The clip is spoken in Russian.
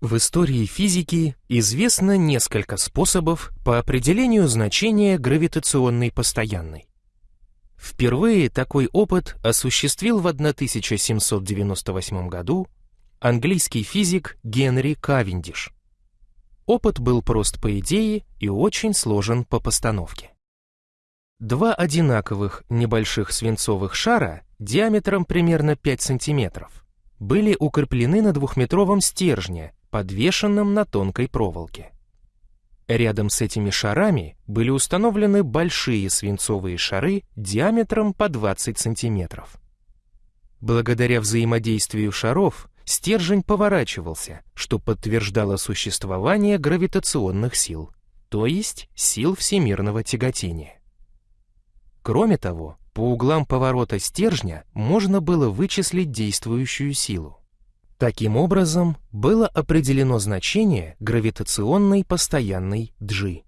В истории физики известно несколько способов по определению значения гравитационной постоянной. Впервые такой опыт осуществил в 1798 году английский физик Генри Кавендиш. Опыт был прост по идее и очень сложен по постановке. Два одинаковых небольших свинцовых шара диаметром примерно 5 сантиметров были укреплены на двухметровом стержне, подвешенном на тонкой проволоке. Рядом с этими шарами были установлены большие свинцовые шары диаметром по 20 сантиметров. Благодаря взаимодействию шаров стержень поворачивался, что подтверждало существование гравитационных сил, то есть сил всемирного тяготения. Кроме того, по углам поворота стержня можно было вычислить действующую силу. Таким образом, было определено значение гравитационной постоянной G.